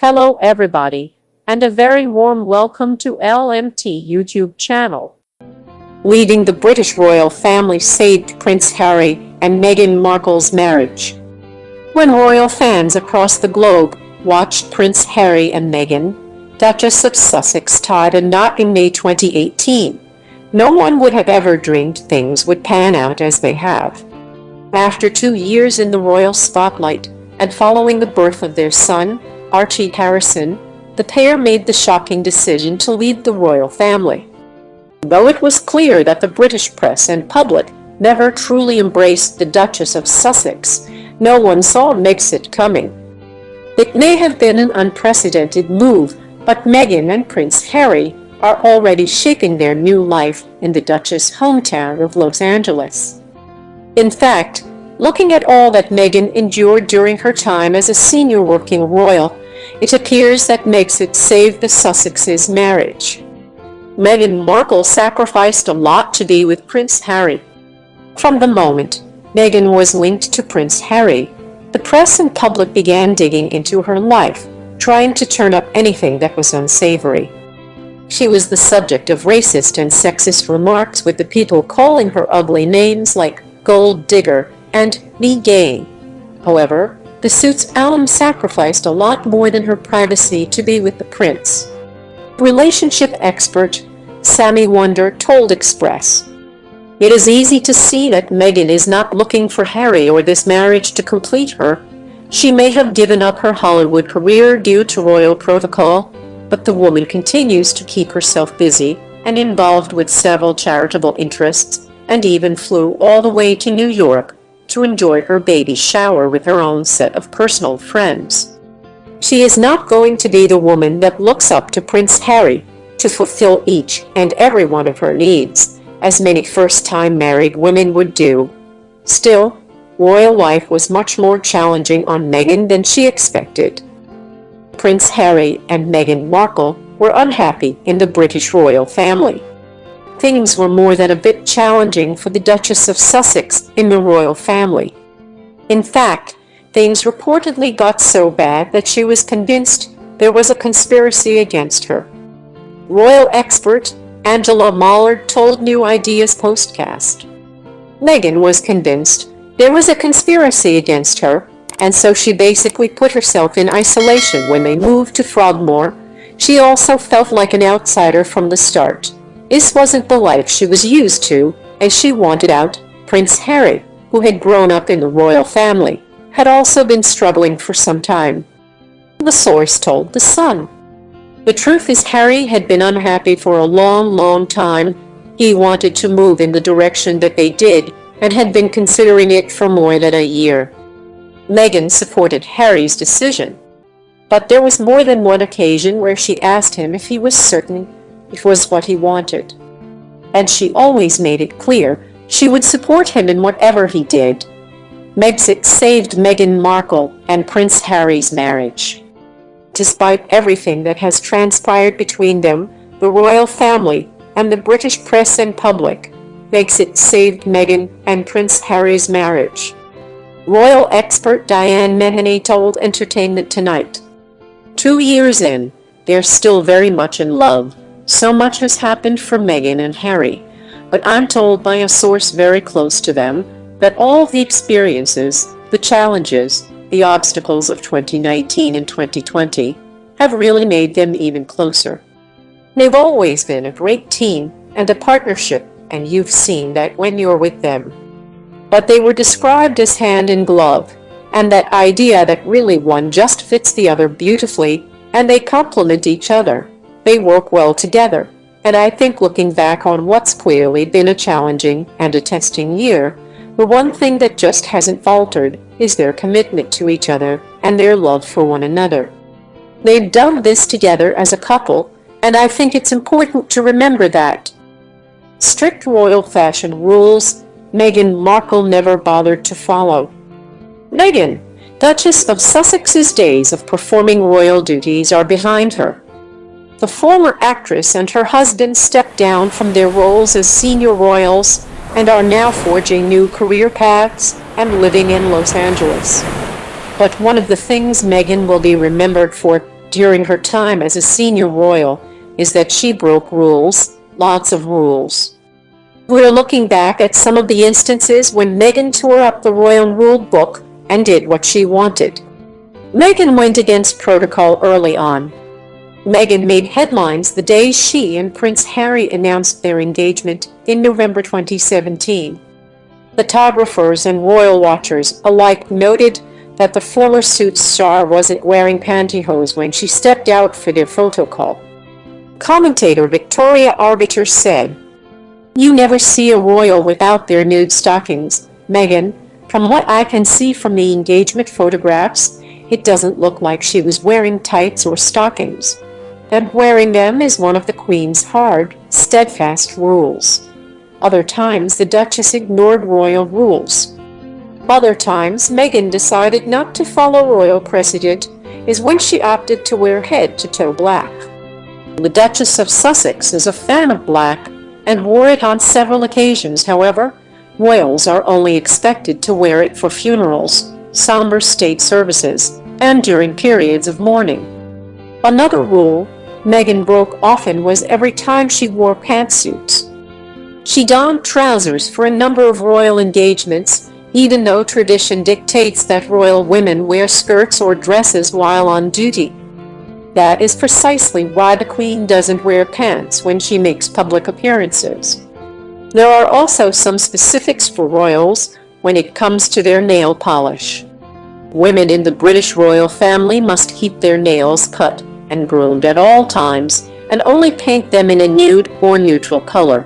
Hello everybody, and a very warm welcome to LMT YouTube channel. Leading the British royal family saved Prince Harry and Meghan Markle's marriage. When royal fans across the globe watched Prince Harry and Meghan, Duchess of Sussex tied a knot in May 2018, no one would have ever dreamed things would pan out as they have. After two years in the royal spotlight, and following the birth of their son, Archie Harrison, the pair made the shocking decision to leave the royal family. Though it was clear that the British press and public never truly embraced the Duchess of Sussex, no one saw Megxit coming. It may have been an unprecedented move, but Meghan and Prince Harry are already shaping their new life in the Duchess' hometown of Los Angeles. In fact, looking at all that Meghan endured during her time as a senior working royal, it appears that Megxit save the Sussexes' marriage. Meghan Markle sacrificed a lot to be with Prince Harry. From the moment Meghan was linked to Prince Harry, the press and public began digging into her life, trying to turn up anything that was unsavory. She was the subject of racist and sexist remarks with the people calling her ugly names like gold digger and be gay. However, the Suits alum sacrificed a lot more than her privacy to be with the prince. Relationship expert Sammy Wonder told Express, It is easy to see that Meghan is not looking for Harry or this marriage to complete her. She may have given up her Hollywood career due to royal protocol, but the woman continues to keep herself busy and involved with several charitable interests and even flew all the way to New York to enjoy her baby shower with her own set of personal friends. She is not going to be the woman that looks up to Prince Harry to fulfill each and every one of her needs, as many first-time married women would do. Still, royal life was much more challenging on Meghan than she expected. Prince Harry and Meghan Markle were unhappy in the British royal family. Things were more than a bit challenging for the Duchess of Sussex in the royal family. In fact, things reportedly got so bad that she was convinced there was a conspiracy against her. Royal expert Angela Mollard told New Idea's podcast. Meghan was convinced there was a conspiracy against her and so she basically put herself in isolation when they moved to Frogmore. She also felt like an outsider from the start. This wasn't the life she was used to, and she wanted out. Prince Harry, who had grown up in the royal family, had also been struggling for some time. The source told The Sun. The truth is Harry had been unhappy for a long, long time. He wanted to move in the direction that they did, and had been considering it for more than a year. Meghan supported Harry's decision. But there was more than one occasion where she asked him if he was certain it was what he wanted. And she always made it clear she would support him in whatever he did. Megxit saved Meghan Markle and Prince Harry's marriage. Despite everything that has transpired between them, the royal family, and the British press and public, Megxit saved Meghan and Prince Harry's marriage. Royal expert Diane Mahoney told Entertainment Tonight. Two years in, they're still very much in love. So much has happened for Meghan and Harry, but I'm told by a source very close to them that all the experiences, the challenges, the obstacles of 2019 and 2020 have really made them even closer. They've always been a great team and a partnership, and you've seen that when you're with them but they were described as hand in glove, and that idea that really one just fits the other beautifully, and they complement each other. They work well together, and I think looking back on what's clearly been a challenging and a testing year, the one thing that just hasn't faltered is their commitment to each other and their love for one another. They've done this together as a couple, and I think it's important to remember that. Strict royal fashion rules Meghan Markle never bothered to follow. Meghan, Duchess of Sussex's days of performing royal duties are behind her. The former actress and her husband stepped down from their roles as senior royals and are now forging new career paths and living in Los Angeles. But one of the things Meghan will be remembered for during her time as a senior royal is that she broke rules, lots of rules. We're looking back at some of the instances when Meghan tore up the royal rule book and did what she wanted. Meghan went against protocol early on. Meghan made headlines the day she and Prince Harry announced their engagement in November 2017. Photographers and royal watchers alike noted that the former Suits star wasn't wearing pantyhose when she stepped out for their photo call. Commentator Victoria Arbiter said, You never see a royal without their nude stockings, Meghan. From what I can see from the engagement photographs, it doesn't look like she was wearing tights or stockings. That wearing them is one of the Queen's hard, steadfast rules. Other times the Duchess ignored royal rules. Other times Meghan decided not to follow royal precedent is when she opted to wear head-to-toe black. The Duchess of Sussex is a fan of black and wore it on several occasions however, royals are only expected to wear it for funerals, somber state services, and during periods of mourning. Another rule Meghan broke often was every time she wore pantsuits. She donned trousers for a number of royal engagements, even though tradition dictates that royal women wear skirts or dresses while on duty. That is precisely why the Queen doesn't wear pants when she makes public appearances. There are also some specifics for royals when it comes to their nail polish. Women in the British royal family must keep their nails cut and groomed at all times and only paint them in a nude or neutral color.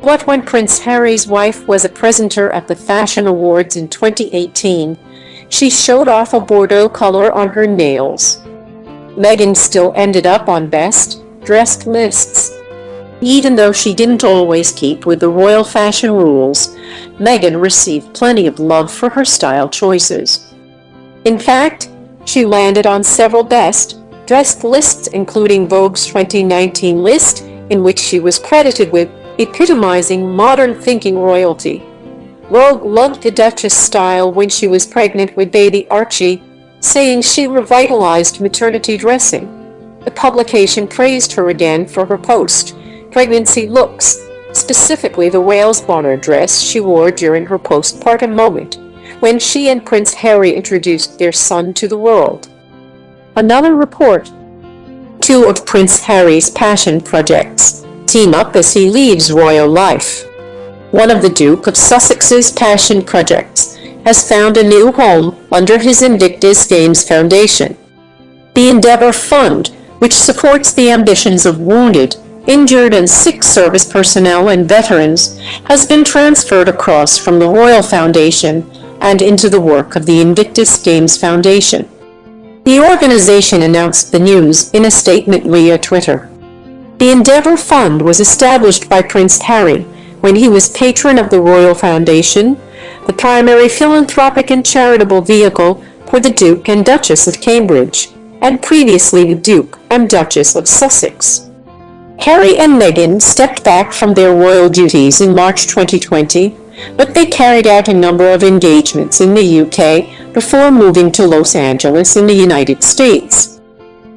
What when Prince Harry's wife was a presenter at the Fashion Awards in 2018, she showed off a Bordeaux color on her nails. Meghan still ended up on best dressed lists. Even though she didn't always keep with the royal fashion rules, Meghan received plenty of love for her style choices. In fact, she landed on several best dressed lists including Vogue's 2019 list, in which she was credited with epitomizing modern thinking royalty. Vogue loved the Duchess style when she was pregnant with baby Archie, saying she revitalized maternity dressing. The publication praised her again for her post-pregnancy looks, specifically the Wales Bonner dress she wore during her postpartum moment, when she and Prince Harry introduced their son to the world. Another report. Two of Prince Harry's passion projects team up as he leaves royal life. One of the Duke of Sussex's passion projects has found a new home under his Invictus Games Foundation. The Endeavour Fund, which supports the ambitions of wounded, injured and sick service personnel and veterans, has been transferred across from the Royal Foundation and into the work of the Invictus Games Foundation. The organization announced the news in a statement via Twitter. The Endeavour Fund was established by Prince Harry when he was patron of the Royal Foundation, the primary philanthropic and charitable vehicle for the Duke and Duchess of Cambridge, and previously the Duke and Duchess of Sussex. Harry and Meghan stepped back from their royal duties in March 2020 but they carried out a number of engagements in the UK before moving to Los Angeles in the United States.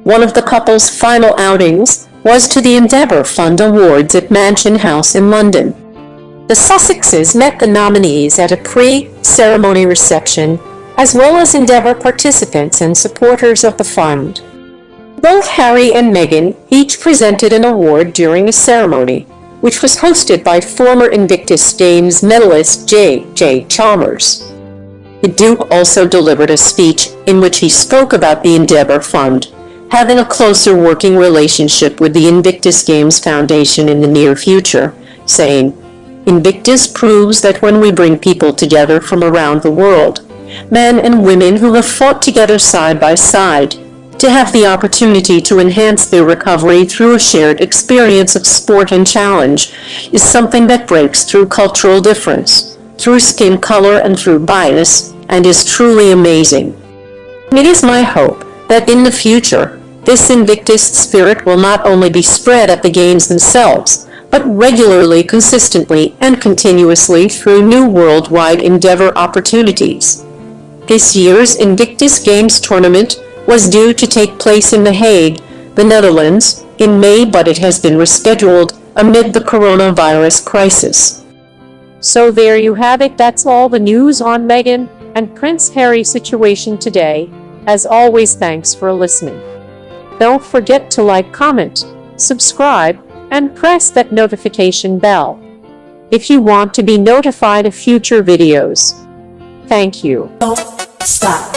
One of the couple's final outings was to the Endeavour Fund Awards at Mansion House in London. The Sussexes met the nominees at a pre-ceremony reception, as well as Endeavour participants and supporters of the fund. Both Harry and Meghan each presented an award during the ceremony, which was hosted by former Invictus Games medalist J.J. Chalmers. The Duke also delivered a speech in which he spoke about the Endeavour Fund, having a closer working relationship with the Invictus Games Foundation in the near future, saying, Invictus proves that when we bring people together from around the world, men and women who have fought together side by side, to have the opportunity to enhance their recovery through a shared experience of sport and challenge is something that breaks through cultural difference, through skin color and through bias, and is truly amazing. It is my hope that in the future, this Invictus spirit will not only be spread at the games themselves, but regularly, consistently, and continuously through new worldwide endeavor opportunities. This year's Invictus Games tournament was due to take place in The Hague, the Netherlands, in May but it has been rescheduled amid the coronavirus crisis. So there you have it, that's all the news on Meghan and Prince Harry situation today. As always, thanks for listening. Don't forget to like, comment, subscribe, and press that notification bell if you want to be notified of future videos. Thank you. Don't stop.